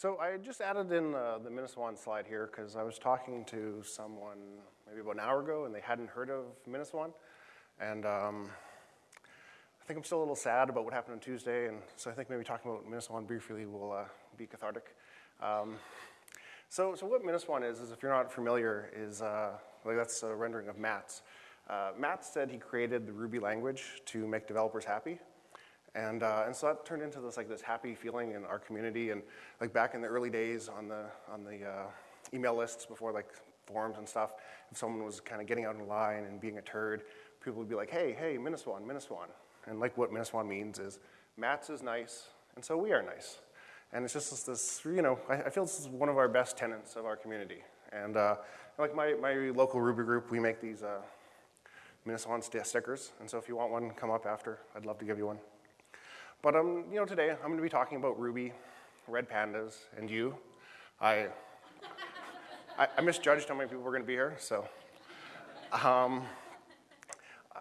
So I just added in uh, the MINASWAN slide here because I was talking to someone maybe about an hour ago and they hadn't heard of MINASWAN. And um, I think I'm still a little sad about what happened on Tuesday, and so I think maybe talking about MINASWAN briefly will uh, be cathartic. Um, so, so what MINASWAN is, is if you're not familiar, is uh, like that's a rendering of Matz. Uh, Matz said he created the Ruby language to make developers happy. And, uh, and so that turned into this like this happy feeling in our community. And like back in the early days on the, on the uh, email lists before like forums and stuff, if someone was kind of getting out in line and being a turd, people would be like, hey, hey, MINASWAN, MINASWAN. And like what MINASWAN means is Matz is nice, and so we are nice. And it's just this, you know, I, I feel this is one of our best tenants of our community. And uh, like my, my local Ruby group, we make these uh, MINASWAN stickers. And so if you want one, come up after. I'd love to give you one. But um, you know, today I'm going to be talking about Ruby, red pandas, and you. I, I, I misjudged how many people were going to be here, so. Um,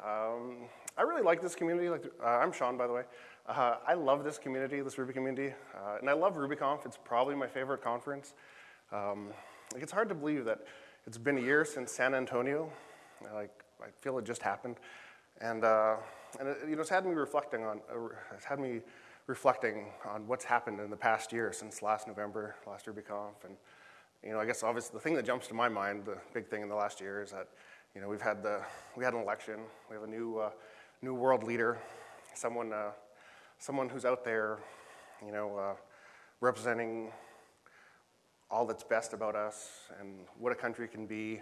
um, I really like this community. Like, uh, I'm Sean, by the way. Uh, I love this community, this Ruby community, uh, and I love RubyConf. It's probably my favorite conference. Um, like, it's hard to believe that it's been a year since San Antonio. Like, I feel it just happened, and uh, and it, you know, it's had me reflecting on, uh, it's had me reflecting on what's happened in the past year since last November, last RubyConf, and you know, I guess obviously the thing that jumps to my mind, the big thing in the last year is that you know we've had the we had an election, we have a new uh, new world leader, someone uh, someone who's out there, you know, uh, representing all that's best about us and what a country can be.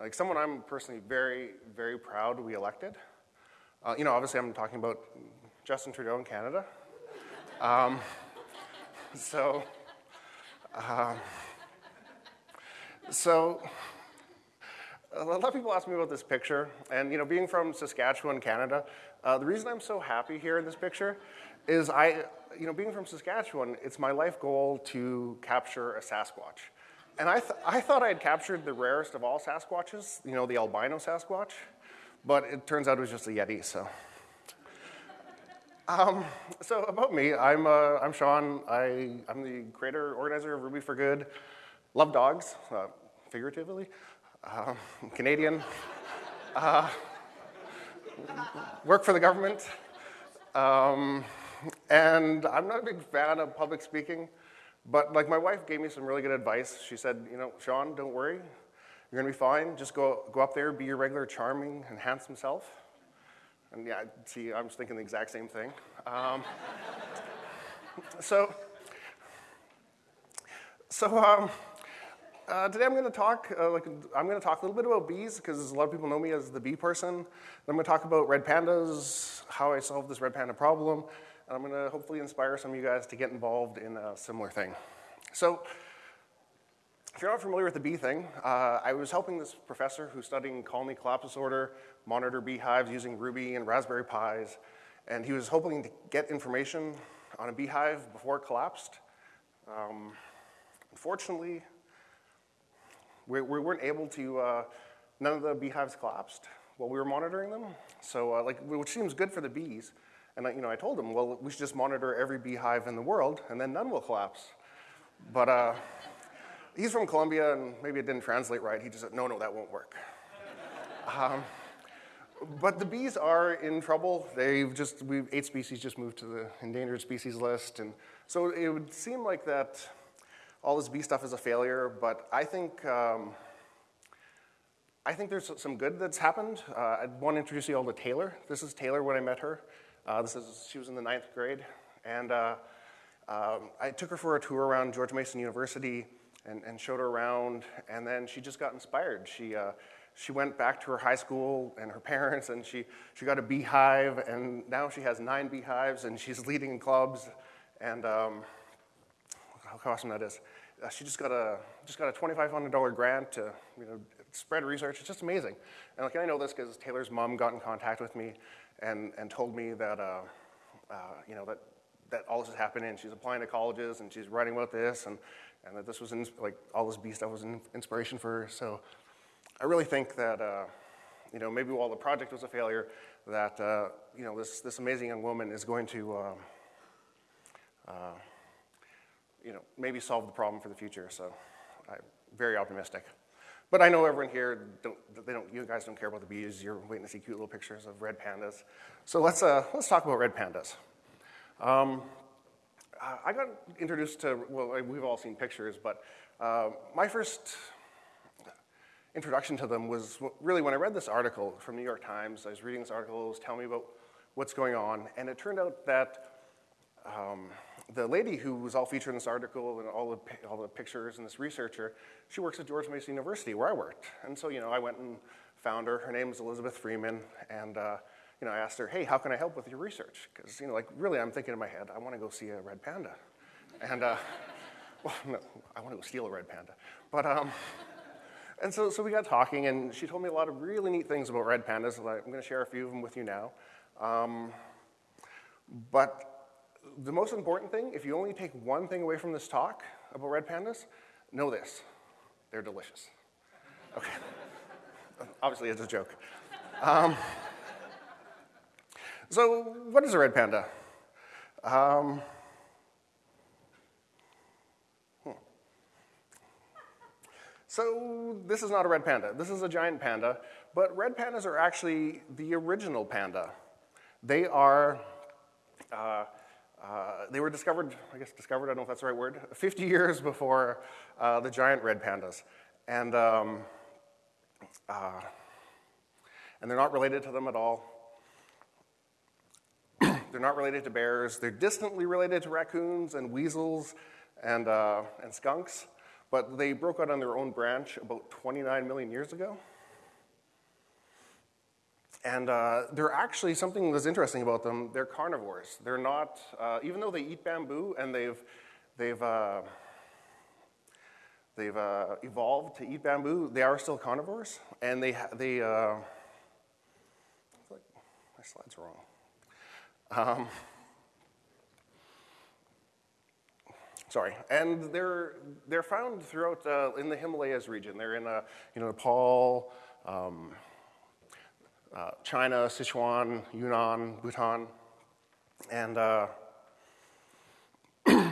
Like someone I'm personally very very proud we elected. Uh, you know, obviously I'm talking about Justin Trudeau in Canada. Um, so, uh, so a lot of people ask me about this picture, and you know, being from Saskatchewan, Canada, uh, the reason I'm so happy here in this picture is I, you know, being from Saskatchewan, it's my life goal to capture a Sasquatch. And I, th I thought I had captured the rarest of all Sasquatches, you know, the albino Sasquatch but it turns out it was just a Yeti, so. Um, so about me, I'm, uh, I'm Sean. I, I'm the creator, organizer of Ruby for Good. Love dogs, uh, figuratively. Uh, Canadian. Uh, work for the government. Um, and I'm not a big fan of public speaking, but like my wife gave me some really good advice. She said, you know, Sean, don't worry. You're to be fine. Just go, go up there, be your regular charming and handsome self. And yeah, see, I was thinking the exact same thing. Um, so, so um, uh, today I'm going to talk, uh, like, I'm going to talk a little bit about bees because a lot of people know me as the bee person. I'm going to talk about red pandas, how I solved this red panda problem, and I'm going to hopefully inspire some of you guys to get involved in a similar thing. So, if you're not familiar with the bee thing, uh, I was helping this professor who's studying colony collapse disorder monitor beehives using Ruby and Raspberry Pis, and he was hoping to get information on a beehive before it collapsed. Um, unfortunately, we, we, weren't able to, uh, none of the beehives collapsed while we were monitoring them. So, uh, like, which seems good for the bees. And, you know, I told him, well, we should just monitor every beehive in the world, and then none will collapse. But, uh, he's from Colombia, and maybe it didn't translate right. He just said, no, no, that won't work. um, but the bees are in trouble. They've just, we've, eight species just moved to the endangered species list. And so it would seem like that all this bee stuff is a failure, but I think, um, I think there's some good that's happened. Uh, I want to introduce you all to Taylor. This is Taylor when I met her. Uh, this is, she was in the ninth grade. And uh, um, I took her for a tour around George Mason University and, and showed her around. And then she just got inspired. She, uh, she went back to her high school and her parents, and she, she got a beehive, and now she has nine beehives, and she's leading in clubs. And um, how awesome that is. Uh, she just got a just got a $2,500 grant to you know spread research. It's just amazing. And like I know this because Taylor's mom got in contact with me and and told me that uh, uh, you know that that all this is happening. She's applying to colleges and she's writing about this and and that this was, in, like, all this bee stuff was an inspiration for her. So I really think that, uh, you know, maybe while the project was a failure, that, uh, you know, this, this amazing young woman is going to, uh, uh you know, maybe solve the problem for the future. So I'm very optimistic. But I know everyone here, don't, they don't, you guys don't care about the bees. You're waiting to see cute little pictures of red pandas. So let's, uh, let's talk about red pandas. Um, I got introduced to, well, we've all seen pictures, but uh, my first introduction to them was really when I read this article from New York Times. I was reading this article, it was telling me about what's going on, and it turned out that um, the lady who was all featured in this article and all the, all the pictures and this researcher, she works at George Mason University where I worked. And so, you know, I went and found her. Her name is Elizabeth Freeman, and uh, you know, I asked her, hey, how can I help with your research? Because, you know, like, really, I'm thinking in my head, I want to go see a red panda. And, uh, well, no, I want to go steal a red panda. But, um, and so, so we got talking, and she told me a lot of really neat things about red pandas. I'm going to share a few of them with you now. Um, but the most important thing, if you only take one thing away from this talk about red pandas, know this they're delicious. Okay. Obviously, it's a joke. Um, so, what is a red panda? Um, hmm. So, this is not a red panda. This is a giant panda, but red pandas are actually the original panda. They are, uh, uh, they were discovered, I guess discovered, I don't know if that's the right word, 50 years before uh, the giant red pandas. And, um, uh, and they're not related to them at all. They're not related to bears. They're distantly related to raccoons and weasels and, uh, and skunks, but they broke out on their own branch about 29 million years ago. And uh, they're actually something that's interesting about them. They're carnivores. They're not, uh, even though they eat bamboo and they've, they've, uh, they've uh, evolved to eat bamboo, they are still carnivores. And they, they, uh, my slides are wrong. Um, sorry, and they're, they're found throughout uh, in the Himalayas region. They're in uh, you know, Nepal, um, uh, China, Sichuan, Yunnan, Bhutan, and, uh, and,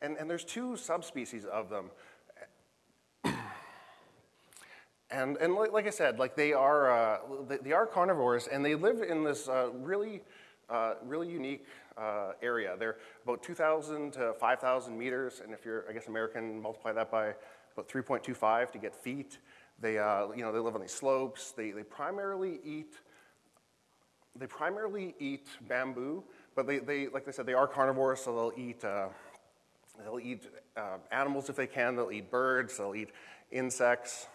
and there's two subspecies of them. And, and like, like I said, like they are, uh, they, they, are carnivores, and they live in this uh, really, uh, really unique uh, area. They're about 2,000 to 5,000 meters, and if you're, I guess, American, multiply that by about 3.25 to get feet. They, uh, you know, they live on these slopes. They, they primarily eat, they primarily eat bamboo, but they, they, like I said, they are carnivores, so they'll eat, uh, they'll eat animals if they can. They'll eat birds. They'll eat insects.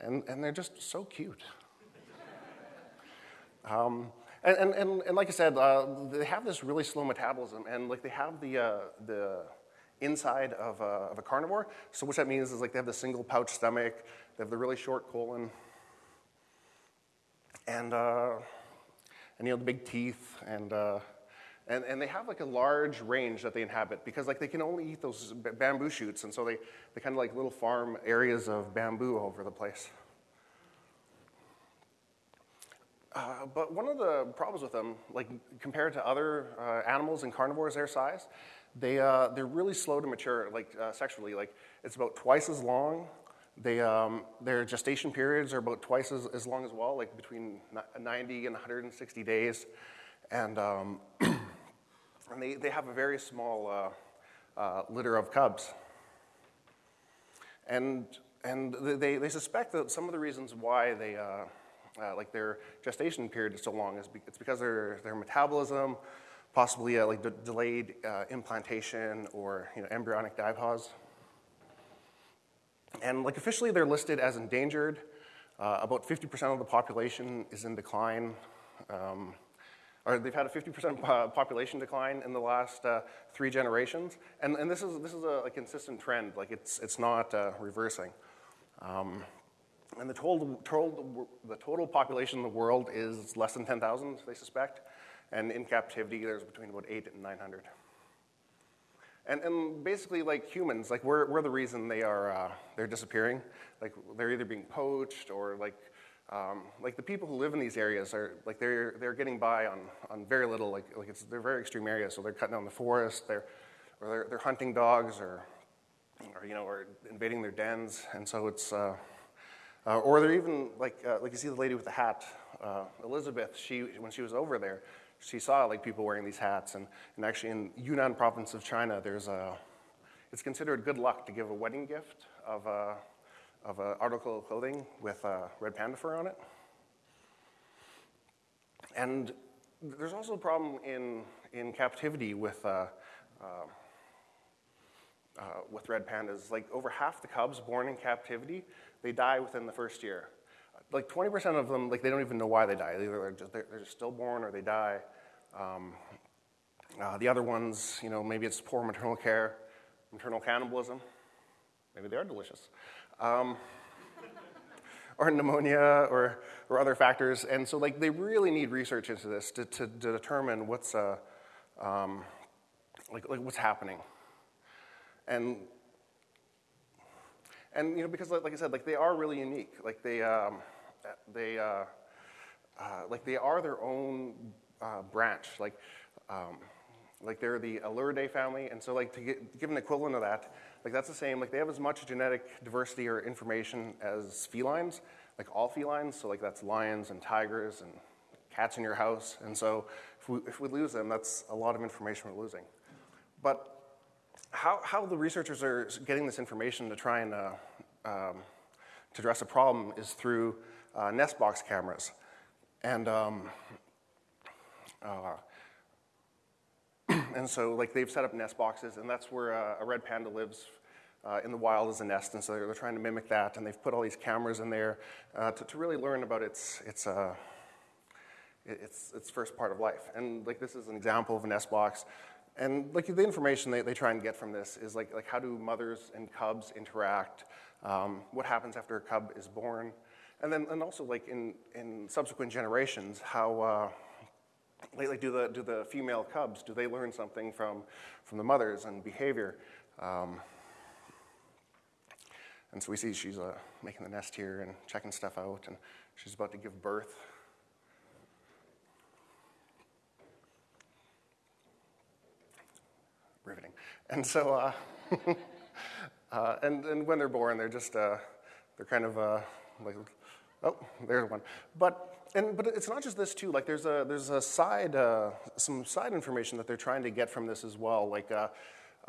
And, and they're just so cute. um, and, and, and, and, like I said, uh, they have this really slow metabolism, and like they have the, uh, the inside of a, of a carnivore. So what that means is like they have the single pouch stomach, they have the really short colon, and, uh, and you know, the big teeth, and, uh, and, and they have like a large range that they inhabit because like they can only eat those bamboo shoots, and so they, they kind of like little farm areas of bamboo all over the place. Uh, but one of the problems with them, like compared to other uh, animals and carnivores their size, they, uh, they're really slow to mature, like uh, sexually. Like it's about twice as long. They, um, their gestation periods are about twice as, as long as well, like between 90 and 160 days. And um, and they, they have a very small uh, uh, litter of cubs. And, and they, they suspect that some of the reasons why they, uh, uh like their gestation period is so long is be, it's because their, their metabolism, possibly uh, like de- delayed implantation or you know, embryonic diapause. And like officially they're listed as endangered. about 50% of the population is in decline. Um, or they've had a 50% population decline in the last uh, three generations. And, and this is, this is a, a consistent trend, like it's, it's not uh, reversing. Um, and the total, total, the total population in the world is less than 10,000, they suspect. And in captivity, there's between about 8 and 900. And, and basically, like humans, like we're, we're the reason they are, uh, they're disappearing. Like they're either being poached or like um, like the people who live in these areas are like they're they're getting by on, on very little. Like like it's they're very extreme areas, so they're cutting down the forest. They're or they're, they're hunting dogs or or you know or invading their dens, and so it's. Uh, uh, or they're even like uh, like you see the lady with the hat, uh, Elizabeth. She when she was over there, she saw like people wearing these hats, and, and actually in Yunnan province of China, there's a it's considered good luck to give a wedding gift of a of an article of clothing with a red panda fur on it. And there's also a problem in in captivity with. Uh, uh, uh, with red pandas, like over half the cubs born in captivity they die within the first year. Like 20% of them, like they don't even know why they die. Either they're just, they're, they're just stillborn or they die. Um, uh, the other ones, you know, maybe it's poor maternal care, maternal cannibalism. Maybe they are delicious. Um, or pneumonia or, or other factors. And so, like, they really need research into this to, to, to determine what's, uh, um, like, like, what's happening. And and you know, because like I said, like they are really unique. Like they, um, they, uh, uh, like they are their own uh, branch. Like, um, like they're the Ailuridae family, and so like to, get, to give an equivalent of that, like that's the same. Like they have as much genetic diversity or information as felines, like all felines. So like that's lions and tigers and cats in your house. And so if we, if we lose them, that's a lot of information we're losing. But how, how the researchers are getting this information to try and uh, um, to address a problem is through uh, nest box cameras. And, um, uh, and so like they've set up nest boxes and that's where uh, a red panda lives uh, in the wild as a nest. And so they're, they're, trying to mimic that and they've put all these cameras in there uh, to, to, really learn about its, its, its, its first part of life. And like this is an example of a nest box. And like the information they, they try and get from this is like, like how do mothers and cubs interact? Um, what happens after a cub is born? And then and also like in, in subsequent generations, how uh, like, do the do the female cubs do they learn something from from the mothers and behavior? Um, and so we see she's uh, making the nest here and checking stuff out, and she's about to give birth. riveting. And so, uh, uh, and, and when they're born, they're just, uh, they're kind of uh, like, oh, there's one. But, and, but it's not just this too, like there's a, there's a side, uh, some side information that they're trying to get from this as well. Like uh,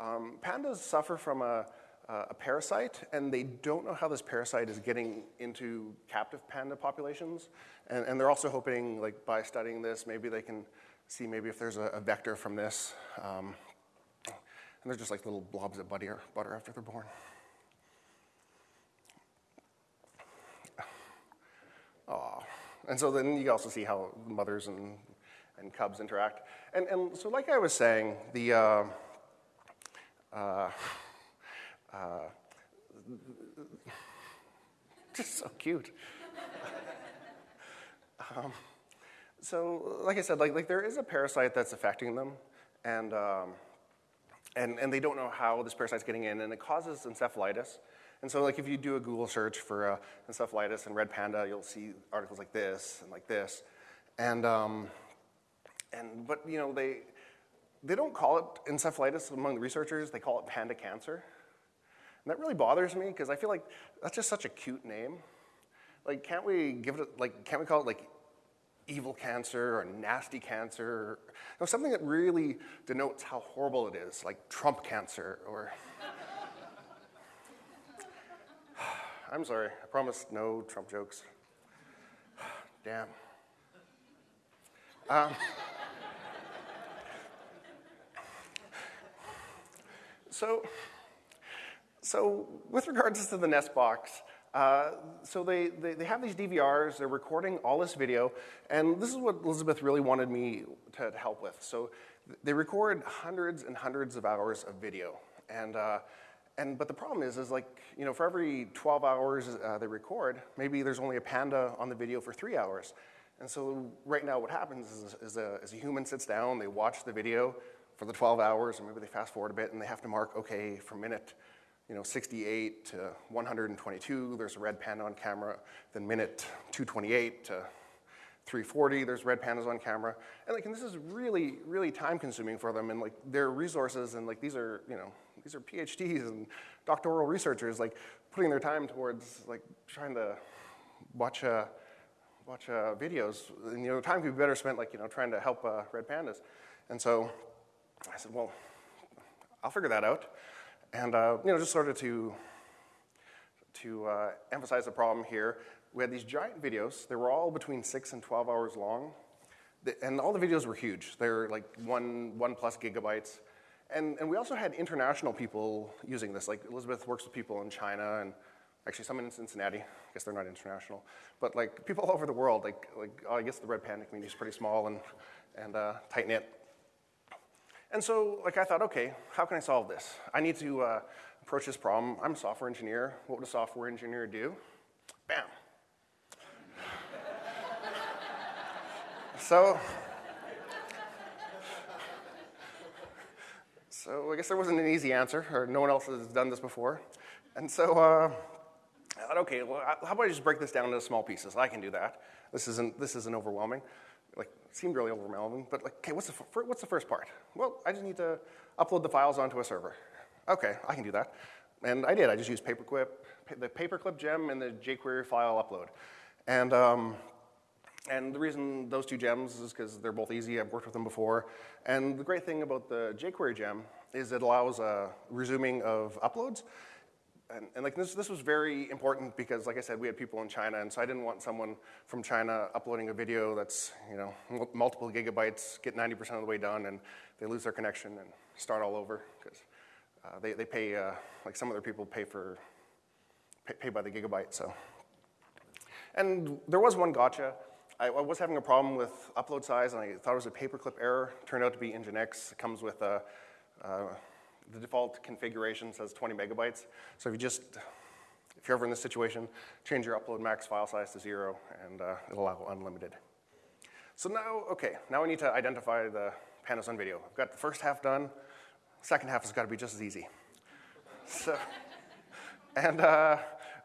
um, pandas suffer from a, a parasite, and they don't know how this parasite is getting into captive panda populations. And, and they're also hoping, like by studying this, maybe they can see maybe if there's a, a vector from this. Um, and they're just like little blobs of butter, butter after they're born. And so then you also see how mothers and, and cubs interact. And, and so, like I was saying, the uh, uh, uh, just so cute. um, so, like I said, like, like there is a parasite that's affecting them, and um, and, and they don't know how this parasite's getting in, and it causes encephalitis. And so, like, if you do a Google search for uh, encephalitis and red panda, you'll see articles like this and like this. And, um, and but, you know, they, they don't call it encephalitis among the researchers, they call it panda cancer. And that really bothers me because I feel like that's just such a cute name. Like, can't we give it, like, can't we call it, like, evil cancer or nasty cancer, or you know, something that really denotes how horrible it is, like Trump cancer or. I'm sorry, I promised no Trump jokes. Damn. Um, so, so, with regards to the nest box, uh, so they, they, they, have these DVRs, they're recording all this video, and this is what Elizabeth really wanted me to, to help with. So they record hundreds and hundreds of hours of video. And, uh, and, but the problem is, is like, you know, for every 12 hours uh, they record, maybe there's only a panda on the video for three hours. And so right now what happens is, is, a, is a human sits down, they watch the video for the 12 hours, and maybe they fast forward a bit, and they have to mark, okay, from minute you know, 68 to 122, there's a red panda on camera. Then minute 228 to 340, there's red pandas on camera. And like, and this is really, really time consuming for them. And like, their resources and like, these are, you know, these are PhDs and doctoral researchers, like putting their time towards like trying to watch, uh, watch uh, videos. And, you know, time could be better spent like, you know, trying to help uh, red pandas. And so I said, well, I'll figure that out. And, uh, you know, just sort of to, to uh, emphasize the problem here, we had these giant videos. They were all between six and 12 hours long. And all the videos were huge. They were like one, one plus gigabytes. And, and we also had international people using this. Like Elizabeth works with people in China and actually some in Cincinnati. I guess they're not international. But like people all over the world, like, like oh, I guess the red panda community is pretty small and, and uh, tight knit. And so, like, I thought, okay, how can I solve this? I need to uh, approach this problem. I'm a software engineer. What would a software engineer do? Bam. so, so I guess there wasn't an easy answer, or no one else has done this before. And so uh, I thought, okay, well, how about I just break this down into small pieces? I can do that. This isn't, this isn't overwhelming like seemed really overwhelming, but like, okay, what's the, what's the first part? Well, I just need to upload the files onto a server. Okay, I can do that. And I did, I just used Paperclip, the Paperclip gem and the jQuery file upload. And, um, and the reason those two gems is because they're both easy, I've worked with them before. And the great thing about the jQuery gem is it allows resuming of uploads and, and, like this, this was very important because, like I said, we had people in China, and so I didn't want someone from China uploading a video that's you know multiple gigabytes, get 90% of the way done, and they lose their connection and start all over because uh, they, they pay uh, like some other people pay for pay, pay, by the gigabyte. So, and there was one gotcha. I, I, was having a problem with upload size, and I thought it was a paperclip error. Turned out to be Nginx. It comes with a uh, the default configuration says 20 megabytes. So if you just, if you're ever in this situation, change your upload max file size to zero and uh, it'll allow unlimited. So now, okay, now we need to identify the pandas on video. I've got the first half done. Second half has got to be just as easy. So, and, uh,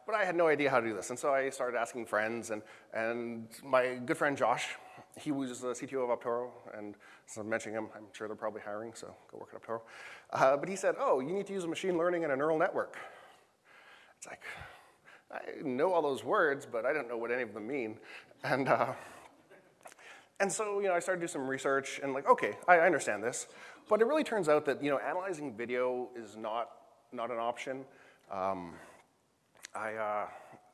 but I had no idea how to do this. And so I started asking friends and, and my good friend Josh, he was the CTO of Optoro, and since I'm mentioning him, I'm sure they're probably hiring, so go work at Optoro. Uh, but he said, oh, you need to use a machine learning and a neural network. It's like, I know all those words, but I don't know what any of them mean. And, uh, and so, you know, I started to do some research and like, okay, I, I understand this. But it really turns out that, you know, analyzing video is not, not an option. Um, I, uh,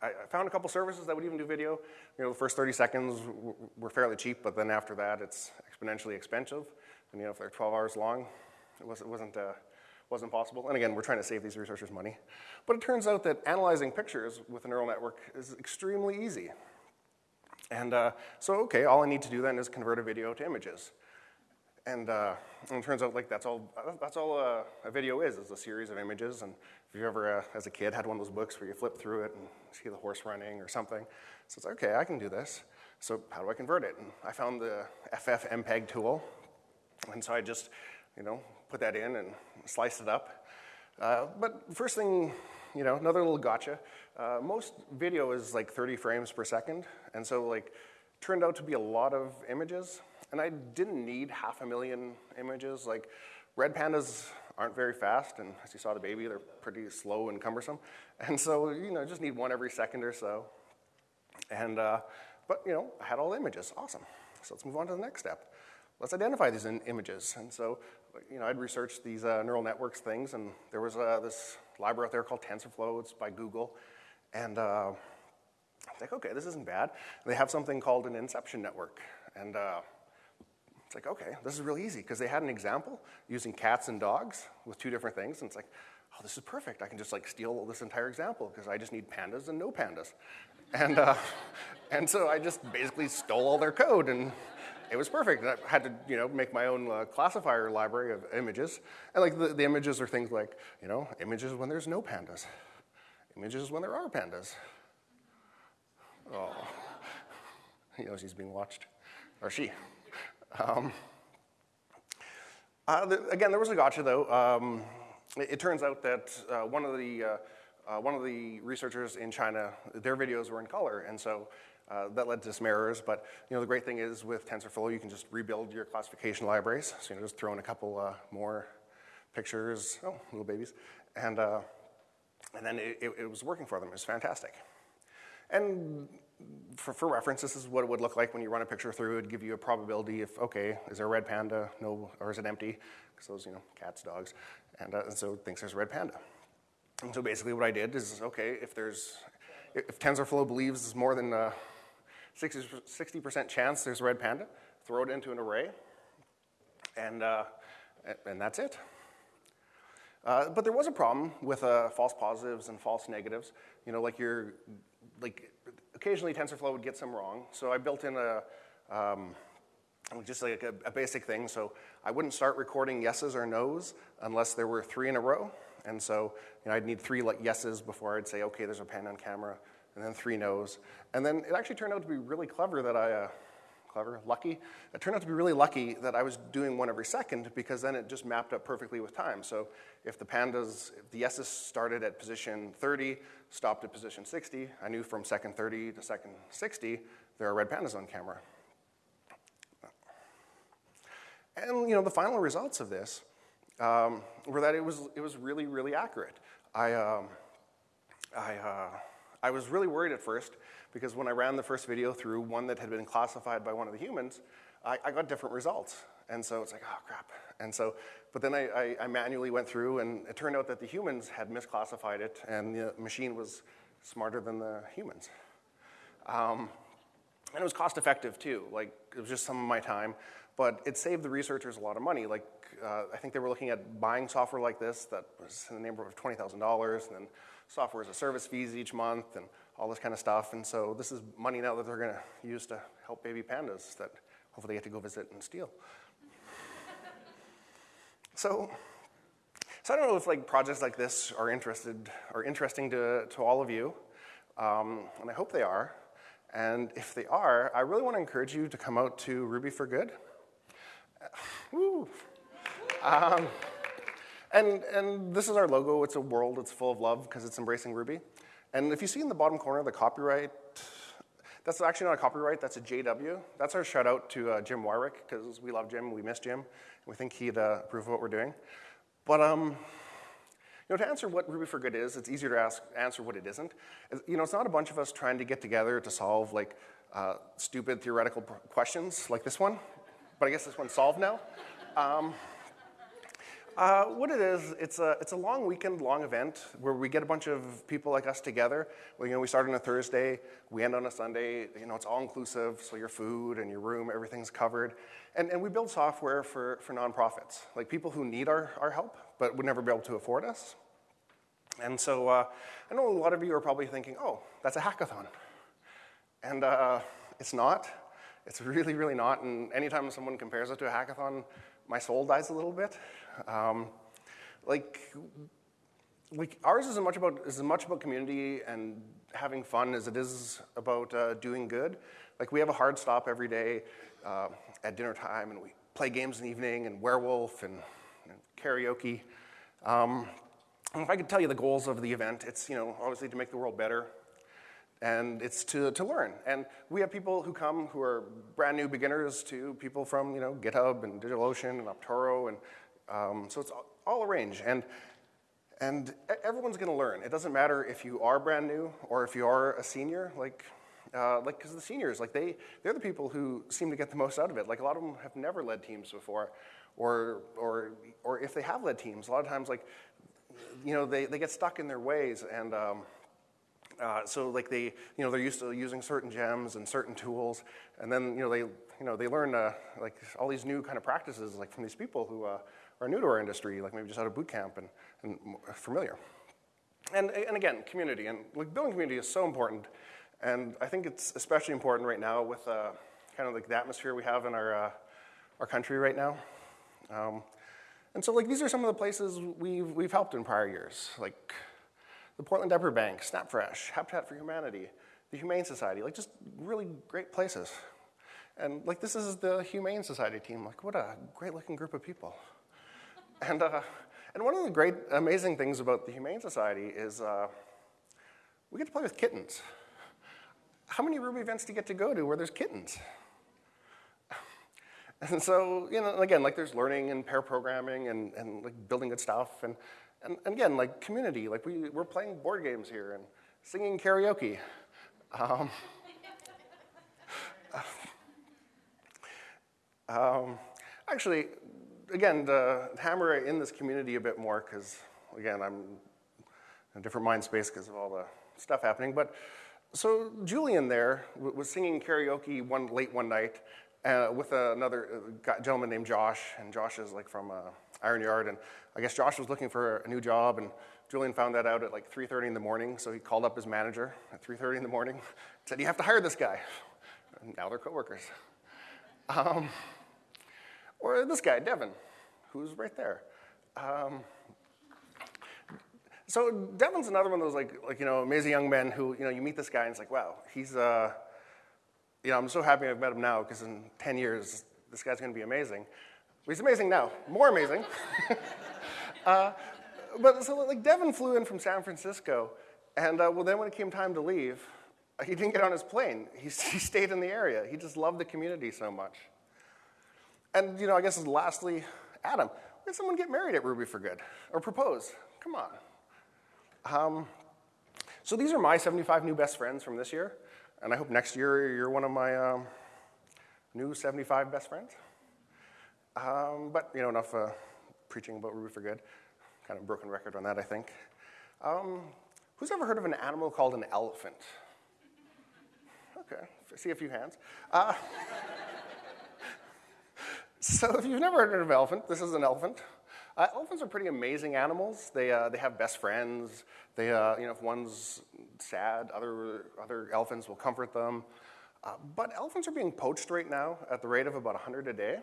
I found a couple services that would even do video. You know, the first 30 seconds were fairly cheap, but then after that, it's exponentially expensive. And you know, if they're 12 hours long, it wasn't, wasn't, uh, wasn't possible. And again, we're trying to save these researchers money. But it turns out that analyzing pictures with a neural network is extremely easy. And uh, so, okay, all I need to do then is convert a video to images. And, uh, and it turns out like that's all, that's all a, a, video is, is a series of images. And if you ever, uh, as a kid, had one of those books where you flip through it and see the horse running or something, so it's okay, I can do this. So how do I convert it? And I found the FFmpeg tool. And so I just, you know, put that in and slice it up. Uh, but first thing, you know, another little gotcha. Uh, most video is like 30 frames per second. And so like, turned out to be a lot of images. And I didn't need half a million images. Like, red pandas aren't very fast, and as you saw the baby, they're pretty slow and cumbersome. And so, you know, just need one every second or so. And, uh, but, you know, I had all the images. Awesome. So let's move on to the next step. Let's identify these images. And so, you know, I'd researched these uh, neural networks things, and there was uh, this library out there called TensorFlow. It's by Google. And uh, I like, okay, this isn't bad. They have something called an inception network. And uh, it's like, okay, this is really easy because they had an example using cats and dogs with two different things. And it's like, oh, this is perfect. I can just like steal this entire example because I just need pandas and no pandas. And, uh, and so I just basically stole all their code and it was perfect. And I had to, you know, make my own uh, classifier library of images. And like the, the images are things like, you know, images when there's no pandas, images when there are pandas. Oh, he knows he's being watched, or she. Um, uh, the, again, there was a gotcha though. Um, it, it, turns out that uh, one of the uh, uh, one of the researchers in China, their videos were in color, and so uh, that led to some errors. But you know, the great thing is with TensorFlow, you can just rebuild your classification libraries. So you know, just throw in a couple uh, more pictures, oh, little babies, and and then it, it, it was working for them. It was fantastic. And for, for, reference, this is what it would look like when you run a picture through. It'd give you a probability if, okay, is there a red panda? No, or is it empty? Because those, you know, cats, dogs. And, uh, and so it thinks there's a red panda. And so basically what I did is, okay, if there's, if TensorFlow believes there's more than a 60% chance there's a red panda, throw it into an array, and, uh, and that's it. Uh, but there was a problem with uh, false positives and false negatives. You know, like you're, like occasionally TensorFlow would get some wrong. So I built in a, um, just like a, a, basic thing. So I wouldn't start recording yeses or nos unless there were three in a row. And so you know, I'd need three like yeses before I'd say, okay, there's a pan on camera, and then three nos. And then it actually turned out to be really clever that I, uh, clever, lucky. It turned out to be really lucky that I was doing one every second because then it just mapped up perfectly with time. So if the pandas, if the yeses started at position 30, stopped at position 60, I knew from second 30 to second 60, there are red pandas on camera. And you know, the final results of this um, were that it was, it was really, really accurate. I, um, I, uh, I was really worried at first because when I ran the first video through one that had been classified by one of the humans, I, I got different results. And so it's like, oh crap. And so, but then I, I, I, manually went through and it turned out that the humans had misclassified it and the machine was smarter than the humans. Um, and it was cost effective too. Like it was just some of my time, but it saved the researchers a lot of money. Like uh, I think they were looking at buying software like this that was in the neighborhood of $20,000 and then software as a service fees each month and all this kind of stuff. And so this is money now that they're going to use to help baby pandas that hopefully they get to go visit and steal. so, so I don't know if like projects like this are interested are interesting to, to all of you, um, and I hope they are. And if they are, I really want to encourage you to come out to Ruby for Good. Um, and, and this is our logo. It's a world. It's full of love because it's embracing Ruby. And if you see in the bottom corner the copyright, that's actually not a copyright, that's a JW. That's our shout out to uh, Jim Weirich, because we love Jim, we miss Jim, we think he'd uh, approve of what we're doing. But um, you know, to answer what Ruby for Good is, it's easier to ask, answer what it isn't. You know, it's not a bunch of us trying to get together to solve like uh, stupid theoretical questions like this one, but I guess this one's solved now. Um, uh, what it is, it's a, it's a long weekend, long event where we get a bunch of people like us together. You know, we start on a Thursday, we end on a Sunday. You know, it's all inclusive, so your food and your room, everything's covered. And, and we build software for, for nonprofits, like people who need our, our help but would never be able to afford us. And so uh, I know a lot of you are probably thinking, oh, that's a hackathon. And uh, it's not. It's really, really not. And anytime someone compares it to a hackathon, my soul dies a little bit. Um, like, like ours is as much about is as much about community and having fun as it is about uh, doing good. Like we have a hard stop every day uh, at dinner time, and we play games in the evening, and werewolf and, and karaoke. Um, and if I could tell you the goals of the event, it's you know obviously to make the world better, and it's to, to learn. And we have people who come who are brand new beginners to people from you know GitHub and DigitalOcean and Optoro, and um, so it's all arranged. And and everyone's going to learn. It doesn't matter if you are brand new or if you are a senior. Like, uh, like because the seniors, like they, they're the people who seem to get the most out of it. Like a lot of them have never led teams before, or or or if they have led teams, a lot of times like, you know, they, they get stuck in their ways and. Um, uh, so like they, you know, they're used to using certain gems and certain tools, and then you know they, you know, they learn uh, like all these new kind of practices like from these people who uh, are new to our industry, like maybe just out of boot camp and, and familiar. And, and again, community and like building community is so important, and I think it's especially important right now with uh, kind of like the atmosphere we have in our uh, our country right now. Um, and so like these are some of the places we've we've helped in prior years, like the Portland Diaper Bank, SnapFresh, Habitat for Humanity, the Humane Society, like just really great places. And like this is the Humane Society team, like what a great looking group of people. And, uh, And one of the great, amazing things about the Humane Society is uh, we get to play with kittens. How many Ruby events do you get to go to where there's kittens? And so, you know, again, like there's learning and pair programming and, and like building good stuff. And, and, and again, like community, like we, we're playing board games here and singing karaoke. Um, um, actually, again, to hammer in this community a bit more, because again, I'm in a different mind space because of all the stuff happening. But so Julian there was singing karaoke one late one night uh, with another uh, gentleman named Josh, and Josh is like from uh, Iron Yard, and I guess Josh was looking for a new job, and Julian found that out at like 3:30 in the morning, so he called up his manager at 3:30 in the morning, said, "You have to hire this guy." And now they're coworkers. Um, or this guy, Devin, who's right there. Um, so Devin's another one of those like, like you know amazing young men who you know you meet this guy and it's like wow he's uh, you know I'm so happy I've met him now because in 10 years this guy's going to be amazing. He's amazing now, more amazing. uh, but so like Devin flew in from San Francisco, and uh, well then when it came time to leave, he didn't get on his plane. He, he stayed in the area. He just loved the community so much. And you know I guess lastly, Adam, when someone get married at Ruby for Good or propose? Come on. Um, so these are my 75 new best friends from this year, and I hope next year you're one of my um, new 75 best friends. Um, but you know, enough uh, preaching about Ruby for Good. Kind of broken record on that, I think. Um, who's ever heard of an animal called an elephant? Okay, see a few hands. Uh, so if you've never heard of an elephant, this is an elephant. Uh, elephants are pretty amazing animals. They, uh, they have best friends. They, uh, you know, if one's sad, other, other elephants will comfort them. Uh, but elephants are being poached right now at the rate of about 100 a day.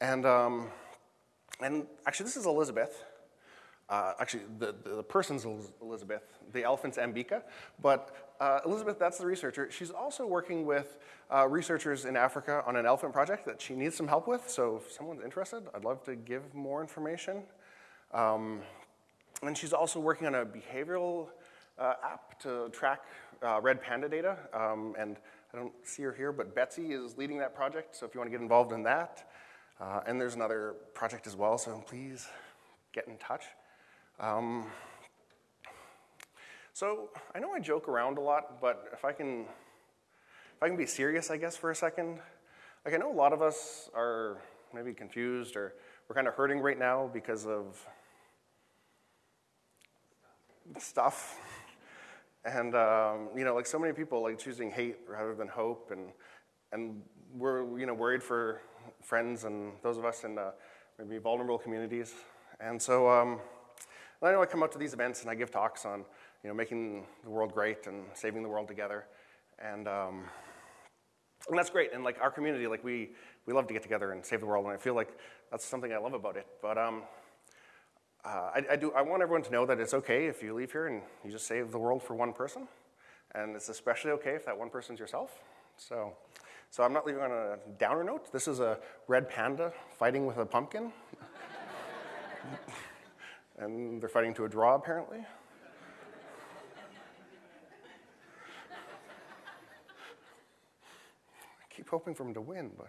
And, um, and actually, this is Elizabeth. Uh, actually, the, the, the, person's Elizabeth, the elephant's Ambika. But uh, Elizabeth, that's the researcher. She's also working with uh, researchers in Africa on an elephant project that she needs some help with. So if someone's interested, I'd love to give more information. Um, and she's also working on a behavioral uh, app to track uh, red panda data. Um, and I don't see her here, but Betsy is leading that project. So if you want to get involved in that, uh, and there's another project as well, so please get in touch. Um, so I know I joke around a lot, but if I can, if I can be serious, I guess, for a second. Like I know a lot of us are maybe confused or we're kind of hurting right now because of stuff. And um, you know, like so many people like choosing hate rather than hope, and and we're you know worried for friends and those of us in uh, maybe vulnerable communities. And so um, I know I come out to these events and I give talks on, you know, making the world great and saving the world together. And, um, and that's great. And like our community, like we, we love to get together and save the world. And I feel like that's something I love about it. But um, uh, I, I, do, I want everyone to know that it's okay if you leave here and you just save the world for one person. And it's especially okay if that one person's yourself. So, so I'm not leaving on a downer note. This is a red panda fighting with a pumpkin. and they're fighting to a draw, apparently. Hoping for him to win, but.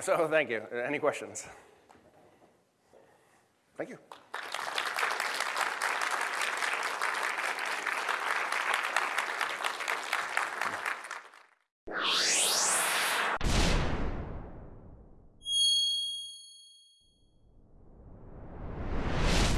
So, thank you. Any questions? Thank you.